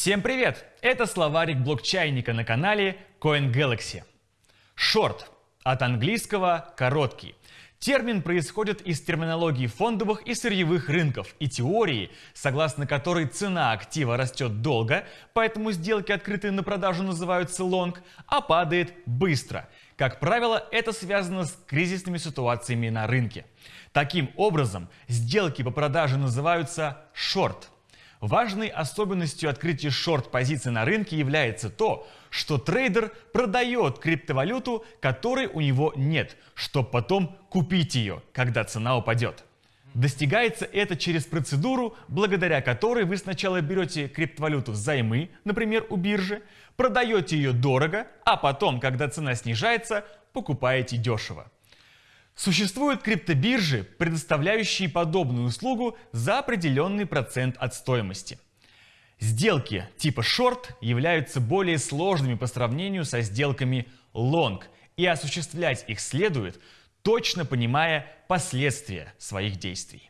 Всем привет! Это словарик блокчайника на канале CoinGalaxy. Шорт от английского «короткий». Термин происходит из терминологии фондовых и сырьевых рынков и теории, согласно которой цена актива растет долго, поэтому сделки, открытые на продажу, называются лонг, а падает быстро. Как правило, это связано с кризисными ситуациями на рынке. Таким образом, сделки по продаже называются шорт. Важной особенностью открытия шорт-позиций на рынке является то, что трейдер продает криптовалюту, которой у него нет, чтобы потом купить ее, когда цена упадет. Достигается это через процедуру, благодаря которой вы сначала берете криптовалюту взаймы, например, у биржи, продаете ее дорого, а потом, когда цена снижается, покупаете дешево. Существуют криптобиржи, предоставляющие подобную услугу за определенный процент от стоимости. Сделки типа шорт являются более сложными по сравнению со сделками лонг, и осуществлять их следует, точно понимая последствия своих действий.